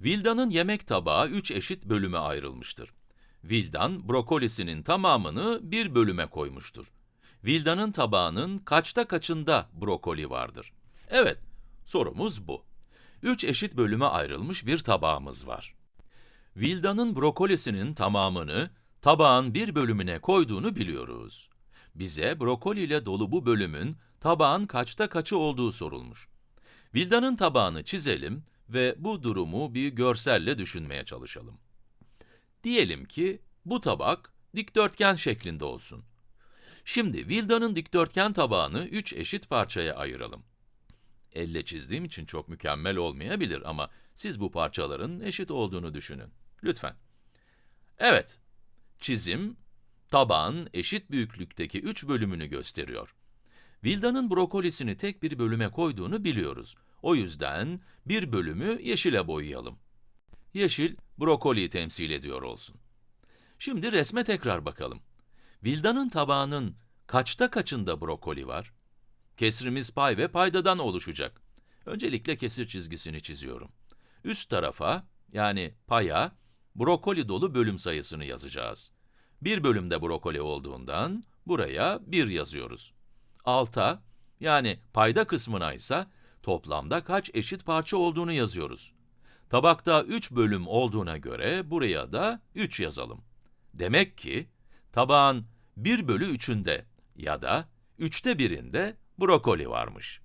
Vilda'nın yemek tabağı 3 eşit bölüme ayrılmıştır. Vildan, brokolisinin tamamını bir bölüme koymuştur. Vilda'nın tabağının kaçta kaçında brokoli vardır? Evet, sorumuz bu. 3 eşit bölüme ayrılmış bir tabağımız var. Vilda'nın brokolisinin tamamını tabağın bir bölümüne koyduğunu biliyoruz. Bize brokoli ile dolu bu bölümün tabağın kaçta kaçı olduğu sorulmuş. Vilda'nın tabağını çizelim ve bu durumu bir görselle düşünmeye çalışalım. Diyelim ki bu tabak dikdörtgen şeklinde olsun. Şimdi Vilda'nın dikdörtgen tabağını 3 eşit parçaya ayıralım. Elle çizdiğim için çok mükemmel olmayabilir ama siz bu parçaların eşit olduğunu düşünün. Lütfen. Evet, çizim, tabağın eşit büyüklükteki 3 bölümünü gösteriyor. Vilda'nın brokolisini tek bir bölüme koyduğunu biliyoruz. O yüzden bir bölümü yeşile boyayalım. Yeşil, brokoliyi temsil ediyor olsun. Şimdi resme tekrar bakalım. Vilda'nın tabağının kaçta kaçında brokoli var? Kesrimiz pay ve paydadan oluşacak. Öncelikle kesir çizgisini çiziyorum. Üst tarafa, yani paya, brokoli dolu bölüm sayısını yazacağız. Bir bölümde brokoli olduğundan, buraya 1 yazıyoruz. Alta, yani payda kısmına ise toplamda kaç eşit parça olduğunu yazıyoruz. Tabakta 3 bölüm olduğuna göre buraya da 3 yazalım. Demek ki, tabağın 1 bölü 3'ünde ya da 3'te birinde brokoli varmış.